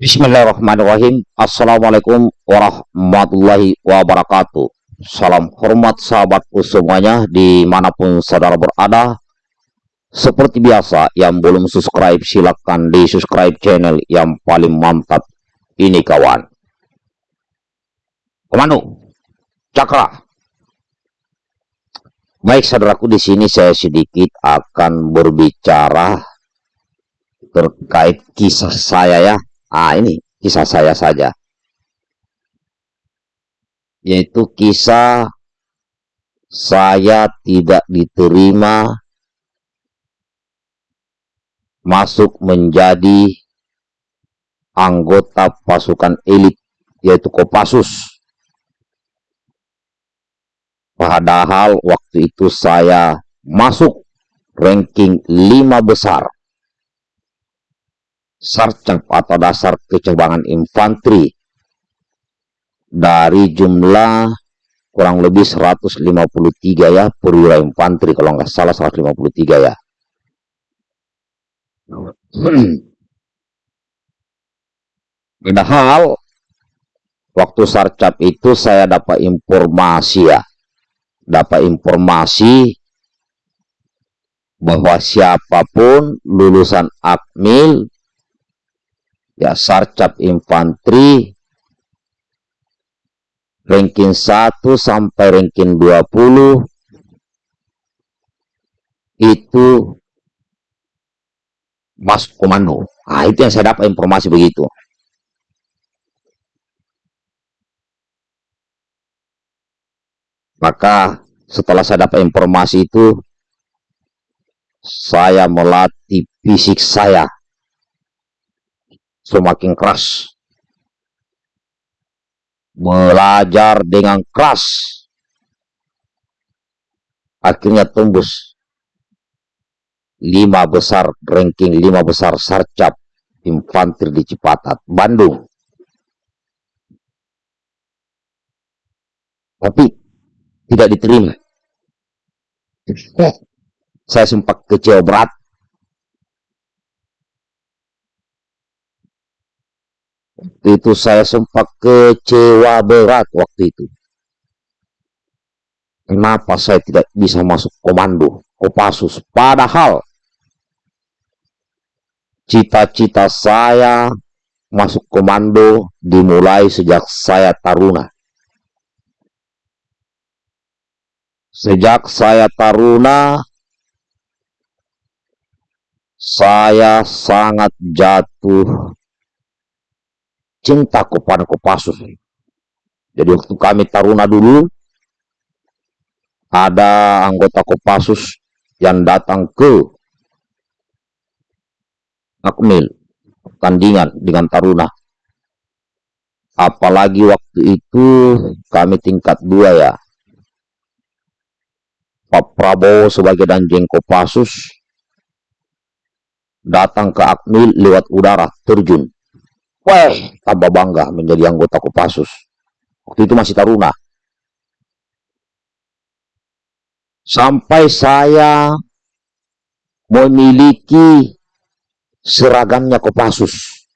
Bismillahirrahmanirrahim. Assalamualaikum warahmatullahi wabarakatuh. Salam hormat sahabatku semuanya di mana pun saudara berada. Seperti biasa, yang belum subscribe silahkan di subscribe channel yang paling mantap ini kawan. Komando, cakra. Baik saudaraku di sini saya sedikit akan berbicara terkait kisah saya ya Ah, ini kisah saya saja. Yaitu kisah saya tidak diterima masuk menjadi anggota pasukan elit yaitu Kopassus. Padahal waktu itu saya masuk ranking 5 besar sarcap atau dasar kecabangan infanteri dari jumlah kurang lebih 153 ya perwira infanteri kalau nggak salah 153 ya. Padahal waktu sarcap itu saya dapat informasi ya dapat informasi bahwa siapa pun lulusan akmil ya sarcap infanteri ranking 1 sampai ranking 20 itu masuk komando. Nah, itu yang saya dapat informasi begitu. Maka setelah saya dapat informasi itu, saya melatih fisik saya semakin keras. Belajar dengan keras. Akhirnya tembus lima besar ranking lima besar sarcap infanteri di Cipatat, Bandung. Tapi tidak diterima. Saya sempat kecewa berat itu saya sempat kecewa berat waktu itu. Kenapa saya tidak bisa masuk komando Kopassus? Padahal cita-cita saya masuk komando dimulai sejak saya taruna. Sejak saya taruna, saya sangat jatuh cinta kepada Kopassus. Jadi waktu kami Taruna dulu, ada anggota Kopassus yang datang ke Akmil, tandingan dengan Taruna. Apalagi waktu itu kami tingkat dua ya. Pak Prabowo sebagai danjeng Kopassus datang ke Akmil lewat udara terjun Wah, tambah bangga menjadi anggota Kopassus. Waktu itu masih taruna. Sampai saya memiliki seragamnya Kopassus.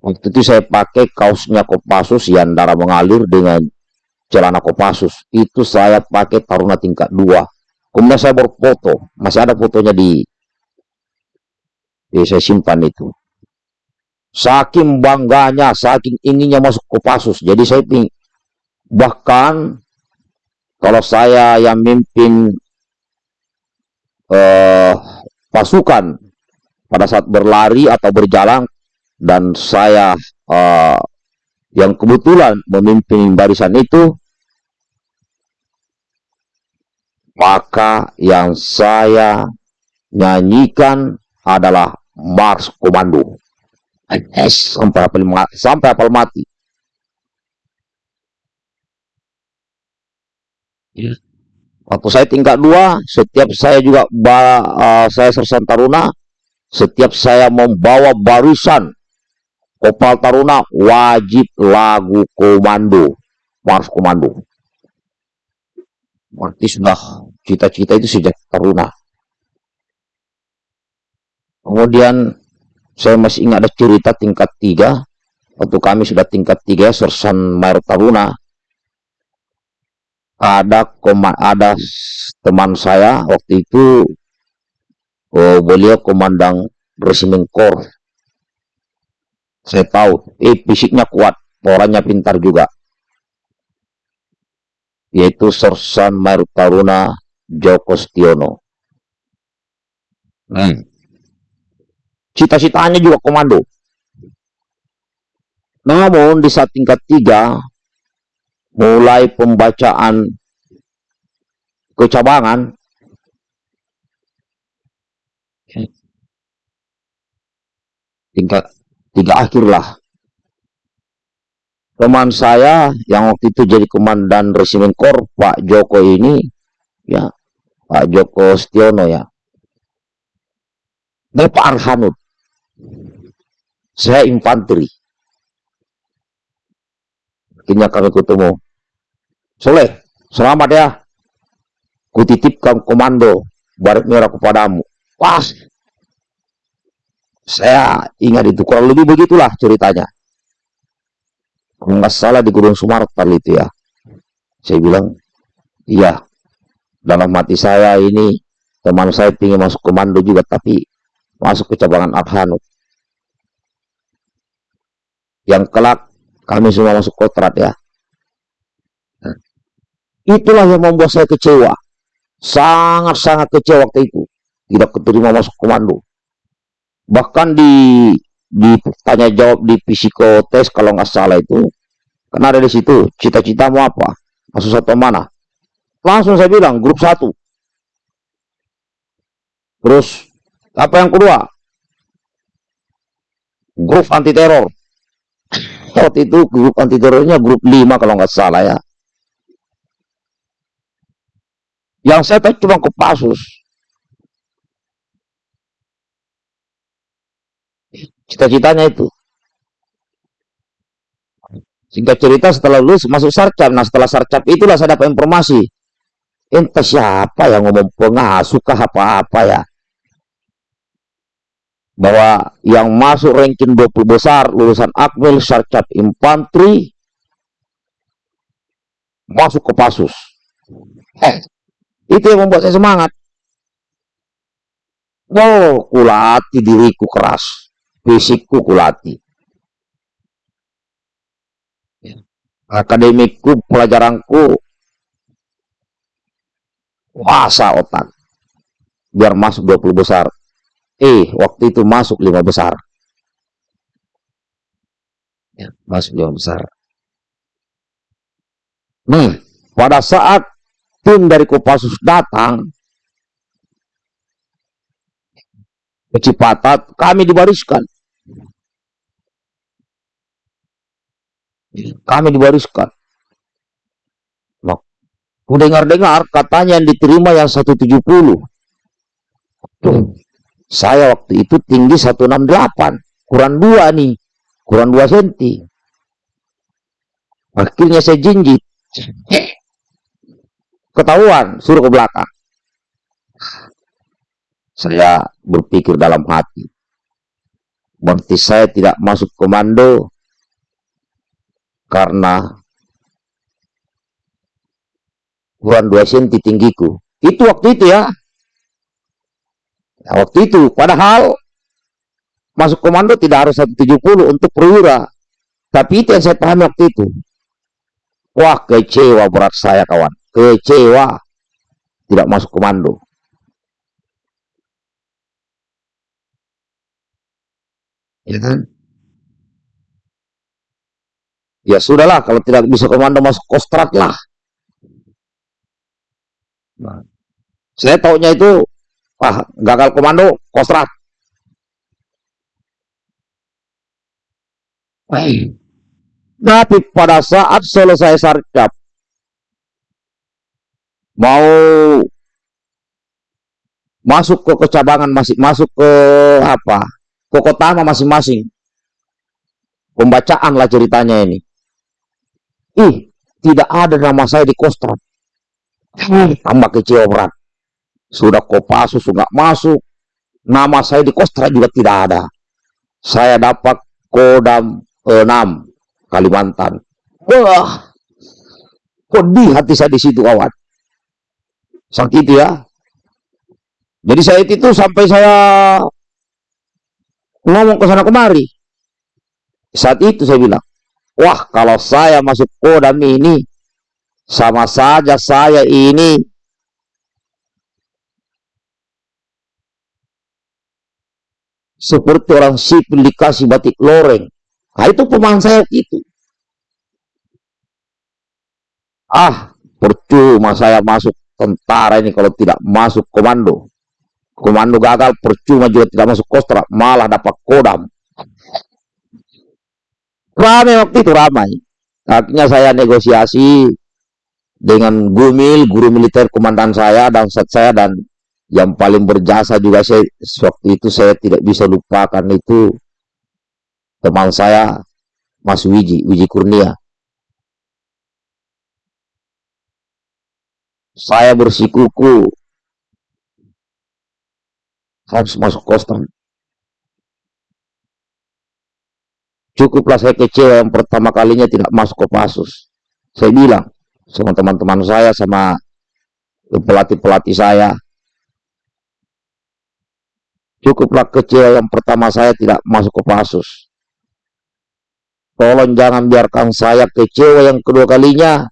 Waktu itu saya pakai kaosnya Kopassus yang darah mengalir dengan celana Kopassus. Itu saya pakai taruna tingkat 2. Kemudian saya berfoto. Masih ada fotonya di... Ya, saya simpan itu. Saking bangganya, saking inginnya masuk Kopassus. Jadi saya ping, bahkan kalau saya yang mimpin uh, pasukan pada saat berlari atau berjalan dan saya uh, yang kebetulan memimpin barisan itu maka yang saya nyanyikan adalah Mars Komando. NS sampai apel sampai apel mati. Waktu saya tingkat dua, setiap saya juga uh, saya sersan taruna, setiap saya membawa barisan kopal taruna wajib lagu komando, mars komando. Berarti sudah cita-cita itu sejak taruna. Kemudian saya masih ingat ada cerita tingkat tiga. Waktu kami sudah tingkat tiga Sersan Mayor Taruna. Ada ada teman saya waktu itu oh, beliau komandan resimen kor. Saya tahu eh fisiknya kuat orangnya pintar juga. Yaitu Sersan Mayor Taruna Joko Stiono hmm. Cita-citanya juga komando namun di saat tingkat tiga, mulai pembacaan kecabangan, tingkat tiga akhirlah. Teman saya yang waktu itu jadi komandan resimen kor, Pak Joko ini, ya, Pak Joko Stiono ya. Dan Pak Arhanut. Saya infanteri. Akhirnya kami ketemu. Soleh selamat ya. Kutitipkan komando barat merah kepadamu. Pas. Saya ingat itu. Kurang lebih begitulah ceritanya. Kalau nggak salah di Gunung Sumartal itu ya. Saya bilang iya dalam mati saya ini teman saya ingin masuk komando juga tapi masuk ke cabangan Abhanut yang kelak kami semua masuk kontrak ya. Nah, itulah yang membuat saya kecewa. Sangat-sangat kecewa waktu itu. Tidak keterima masuk komando. Bahkan di di tanya jawab di psikotes kalau nggak salah itu. Karena ada di situ, cita-cita mau apa? Masuk satu mana? Langsung saya bilang, grup satu. Terus, apa yang kedua? Grup anti teror waktu itu grup anti terornya grup 5 kalau nggak salah ya. Yang saya tahu cuma Kopassus cita-citanya itu. Singkat cerita setelah lulus masuk sarcap. Nah setelah sarcap itulah saya dapat informasi. Entah siapa yang ngomong pengasuh kah apa-apa ya bahwa yang masuk ranking 20 besar lulusan Akmil Sarcat Infanteri masuk ke Pasus. Eh, itu yang membuat saya semangat. Oh, kulati diriku keras, fisikku kulati. Akademikku, pelajaranku, kuasa otak. Biar masuk 20 besar. E waktu itu masuk lima besar. Ya, masuk lima besar. Nih, pada saat tim dari Kopassus datang ke Cipatat, kami dibariskan. Kami dibariskan. Nah, dengar-dengar katanya yang diterima yang 170. Tuh. Saya waktu itu tinggi 168, kurang dua nih, kurang dua senti. Akhirnya saya jinjit. Ketahuan, suruh ke belakang. Saya berpikir dalam hati. Berarti saya tidak masuk komando karena kurang dua senti tinggiku. Itu waktu itu ya. Nah, waktu itu, padahal masuk komando tidak harus 170 untuk perwira. Tapi itu yang saya pahami waktu itu. Wah, kecewa berat saya kawan. Kecewa. Tidak masuk komando. Ya kan? Ya sudahlah, kalau tidak bisa komando masuk kostrat lah. Nah, saya taunya itu Wah, gagal komando, kostrat. Tapi pada saat selesai sarjab, mau masuk ke kecabangan masih masuk ke apa? Ke kota masing-masing? Pembacaan lah ceritanya ini. Ih tidak ada nama saya di kostrat. Tambah kecewa berat sudah Kopassus sudah masuk. Nama saya di Kostra juga tidak ada. saya dapat kodam 6 Kalimantan. Wah, pedih hati saya di situ kawan. Sakit ya. Jadi saya itu sampai saya ngomong ke sana kemari. Saat itu saya bilang, wah kalau saya masuk kodam ini, sama saja saya ini seperti orang sipil dikasih batik loreng. Nah itu pemahaman saya itu. Ah, percuma saya masuk tentara ini kalau tidak masuk komando. Komando gagal, percuma juga tidak masuk kostra, malah dapat kodam. Ramai waktu itu ramai. Akhirnya saya negosiasi dengan Gumil, guru militer komandan saya dan set saya dan yang paling berjasa juga saya waktu itu saya tidak bisa lupakan itu teman saya Mas Wiji, Wiji Kurnia. Saya bersikuku harus masuk kostum. Cukuplah saya kecewa yang pertama kalinya tidak masuk ke pasus. Saya bilang sama teman-teman saya, sama pelatih-pelatih saya, cukuplah kecewa yang pertama saya tidak masuk ke pasus. Tolong jangan biarkan saya kecewa yang kedua kalinya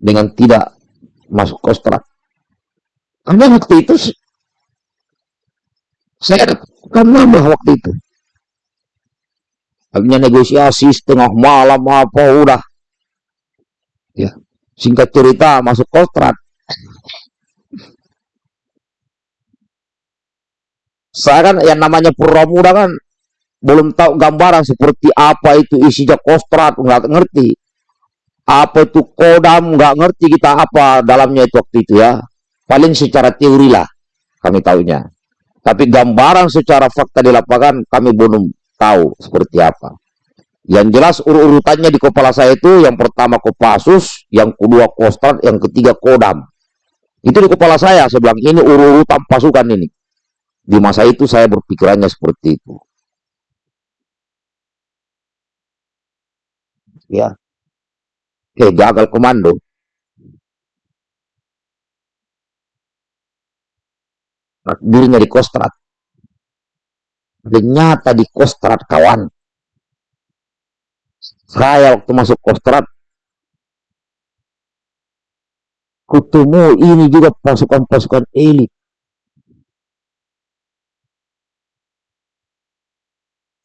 dengan tidak masuk kostrat. Karena waktu itu saya kan nambah waktu itu. Akhirnya negosiasi setengah malam apa udah. Ya, singkat cerita masuk kontrak. Saya kan yang namanya pura muda kan belum tahu gambaran seperti apa itu isinya kostrat nggak ngerti. Apa itu kodam nggak ngerti kita apa dalamnya itu waktu itu ya. Paling secara teori lah kami tahunya tapi gambaran secara fakta di lapangan kami belum tahu seperti apa. Yang jelas urut-urutannya di kepala saya itu yang pertama Kopassus yang kedua Kostrat yang ketiga Kodam. Itu di kepala saya saya ini urut-urutan pasukan ini di masa itu saya berpikirannya seperti itu. Ya. Eh gagal komando. Dirinya di kostrat. Ternyata di kostrat kawan. Saya waktu masuk kostrat kutemu ini juga pasukan-pasukan elit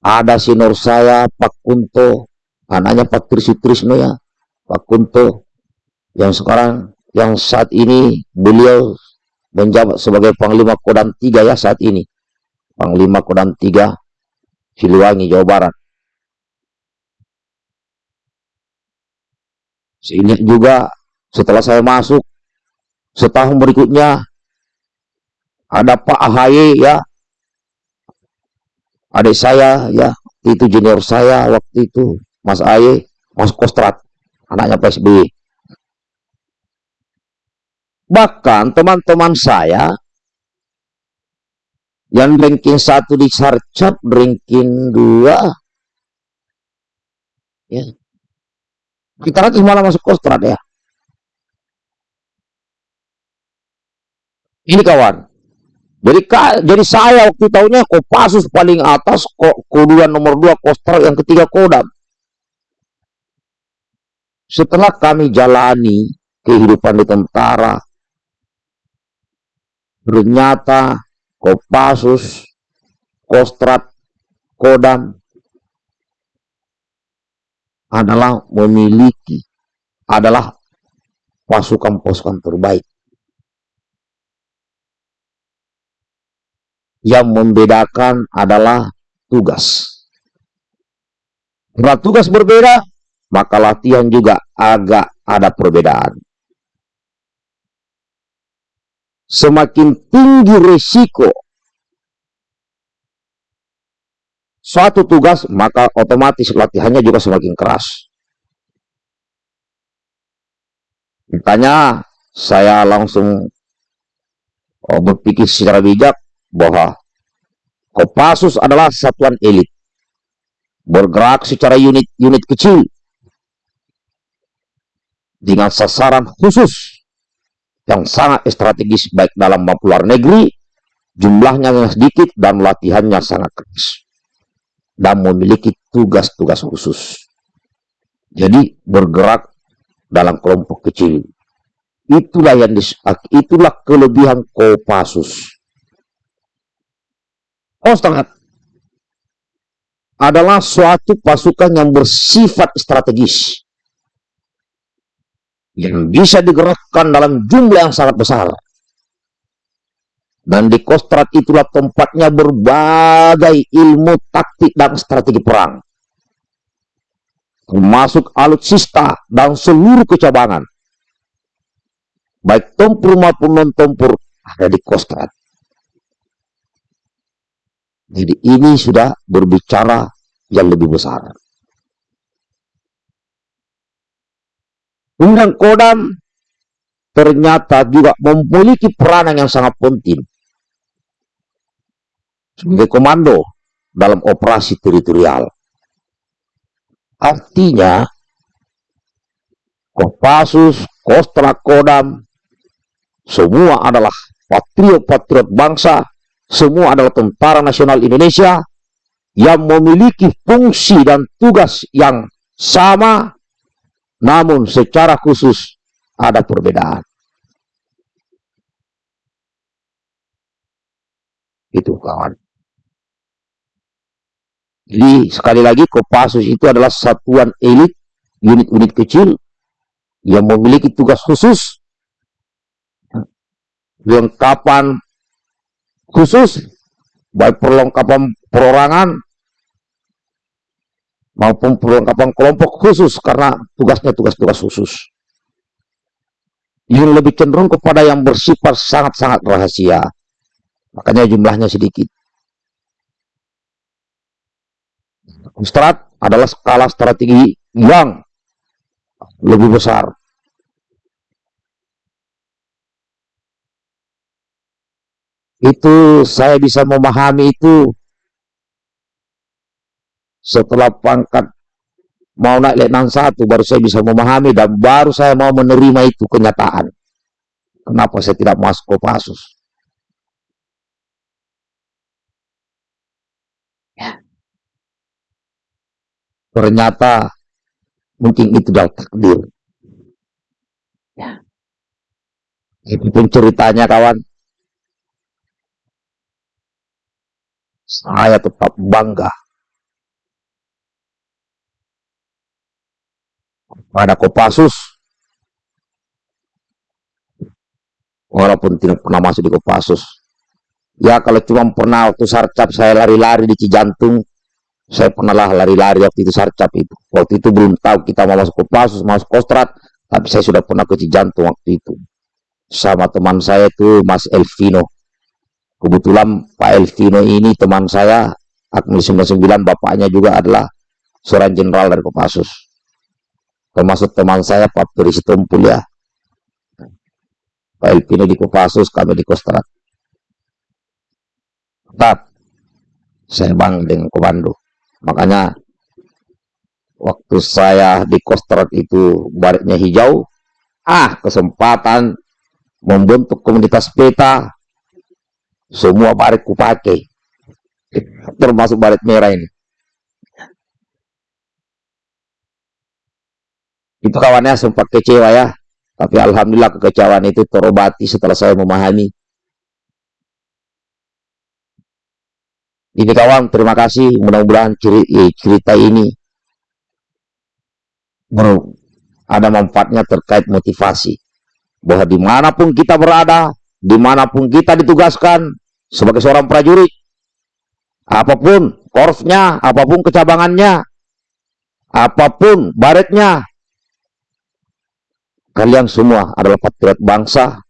ada sinor saya Pak Kunto. Anaknya Pak Trisutrisno ya Pak Kunto. Yang sekarang yang saat ini beliau menjabat sebagai Panglima Kodam 3 ya saat ini. Panglima Kodam 3 Siliwangi Jawa Barat. Sehingga juga setelah saya masuk setahun berikutnya ada Pak AHY ya adik saya ya itu junior saya waktu itu Mas Aye masuk kostrat anaknya PSBY bahkan teman-teman saya yang ranking satu di Sarcap ranking dua ya. Kita lagi malah masuk kostrat ya? Ini kawan jadi jadi saya waktu tahunya Kopassus paling atas, kok nomor dua Kostrat, yang ketiga Kodam. Setelah kami jalani kehidupan di tentara, ternyata Kopassus, Kostrat, Kodam adalah memiliki adalah pasukan-pasukan terbaik yang membedakan adalah tugas. Karena tugas berbeda, maka latihan juga agak ada perbedaan. Semakin tinggi risiko suatu tugas, maka otomatis latihannya juga semakin keras. Makanya saya langsung oh, berpikir secara bijak bahwa Kopassus adalah satuan elit. Bergerak secara unit-unit kecil. Dengan sasaran khusus yang sangat strategis baik dalam maupun luar negeri, jumlahnya yang sedikit dan latihannya sangat keras. Dan memiliki tugas-tugas khusus. Jadi bergerak dalam kelompok kecil. Itulah yang itulah kelebihan Kopassus. Kostrad adalah suatu pasukan yang bersifat strategis yang bisa digerakkan dalam jumlah yang sangat besar. Dan di Kostrad itulah tempatnya berbagai ilmu taktik dan strategi perang. Termasuk alutsista dan seluruh kecabangan. Baik tempur maupun non-tempur ada di Kostrad. Jadi ini sudah berbicara yang lebih besar. Undang Kodam ternyata juga memiliki peranan yang sangat penting sebagai komando dalam operasi teritorial. Artinya, Kopassus, Kostra Kodam, semua adalah patriot-patriot bangsa semua adalah tentara nasional Indonesia yang memiliki fungsi dan tugas yang sama, namun secara khusus ada perbedaan. Itu kawan. Jadi sekali lagi Kopassus itu adalah satuan elit, unit-unit kecil yang memiliki tugas khusus, lengkapan khusus baik perlengkapan perorangan maupun perlengkapan kelompok khusus karena tugasnya tugas-tugas khusus. Yang lebih cenderung kepada yang bersifat sangat-sangat rahasia. Makanya jumlahnya sedikit. Strat adalah skala strategi yang lebih besar itu saya bisa memahami itu setelah pangkat mau naik letnan satu baru saya bisa memahami dan baru saya mau menerima itu kenyataan kenapa saya tidak masuk Kopassus ya. ternyata mungkin itu adalah takdir ya. itu pun ceritanya kawan saya tetap bangga. Pada Kopassus. Walaupun tidak pernah masuk di Kopassus. Ya kalau cuma pernah waktu sarcap saya lari-lari di Cijantung saya pernah lah lari-lari waktu itu sarcap itu. Waktu itu belum tahu kita mau masuk Kopassus masuk Kostrat tapi saya sudah pernah ke Cijantung waktu itu. Sama teman saya itu Mas Elvino Kebetulan Pak Elvino ini teman saya, Akmil 99, bapaknya juga adalah seorang jenderal dari Kopassus. Termasuk teman saya Pak Peri Tumpul ya. Pak Elvino di Kopassus, kami di Kostrat. Tetap saya bang dengan komando. Makanya waktu saya di Kostrat itu baliknya hijau, ah kesempatan membentuk komunitas peta semua baret kupakai. Termasuk baret merah ini. Itu kawannya sempat kecewa ya. Tapi Alhamdulillah kekecewaan itu terobati setelah saya memahami. Ini kawan, terima kasih. Mudah-mudahan cerita ini ada manfaatnya terkait motivasi. Bahwa di mana pun kita berada, di mana pun kita ditugaskan sebagai seorang prajurit, apa pun korpsnya, apa pun kecabangannya, apa pun baretnya, kalian semua adalah patriot bangsa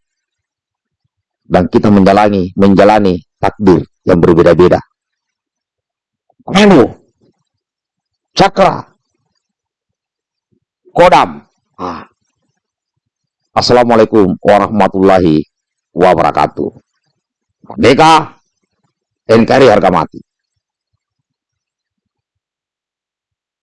dan kita menjalani menjalani takdir yang berbeda-beda. Komando, cakra, kodam. Ah. Assalamualaikum warahmatullahi wabarakatuh. Merdeka, NKRI harga mati.